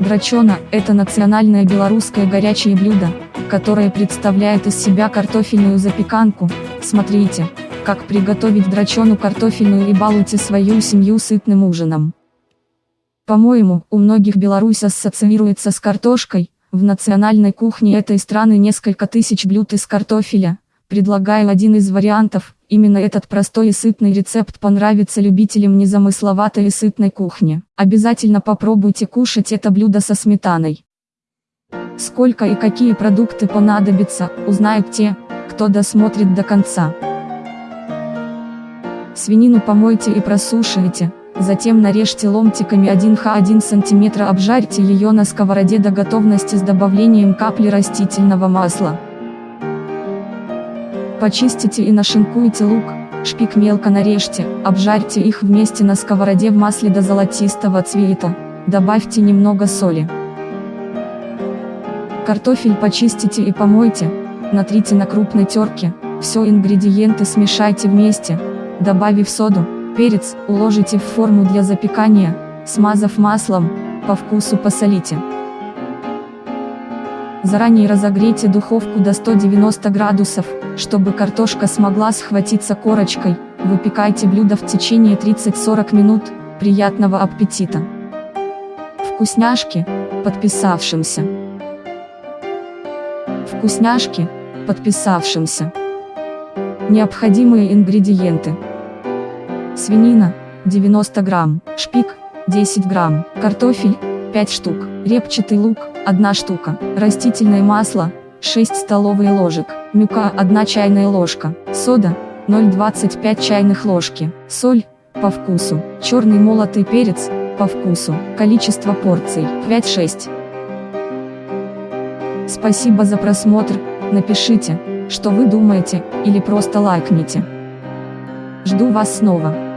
Драчона – это национальное белорусское горячее блюдо, которое представляет из себя картофельную запеканку. Смотрите, как приготовить драчону картофельную и балуйте свою семью сытным ужином. По-моему, у многих Беларусь ассоциируется с картошкой, в национальной кухне этой страны несколько тысяч блюд из картофеля. Предлагаю один из вариантов, именно этот простой и сытный рецепт понравится любителям незамысловатой и сытной кухни. Обязательно попробуйте кушать это блюдо со сметаной. Сколько и какие продукты понадобятся, узнают те, кто досмотрит до конца. Свинину помойте и просушивайте, затем нарежьте ломтиками 1х1 см обжарьте ее на сковороде до готовности с добавлением капли растительного масла. Почистите и нашинкуйте лук, шпик мелко нарежьте, обжарьте их вместе на сковороде в масле до золотистого цвета, добавьте немного соли. Картофель почистите и помойте, натрите на крупной терке, все ингредиенты смешайте вместе, добавив соду, перец, уложите в форму для запекания, смазав маслом, по вкусу посолите. Заранее разогрейте духовку до 190 градусов, чтобы картошка смогла схватиться корочкой, выпекайте блюдо в течение 30-40 минут, приятного аппетита! Вкусняшки, подписавшимся. Вкусняшки, подписавшимся. Необходимые ингредиенты. Свинина, 90 грамм, шпик, 10 грамм, картофель, 5 штук, репчатый лук, 1 штука, растительное масло, 6 столовые ложек, мюка 1 чайная ложка, сода, 0,25 чайных ложки, соль, по вкусу, черный молотый перец, по вкусу, количество порций, 5-6. Спасибо за просмотр, напишите, что вы думаете, или просто лайкните. Жду вас снова.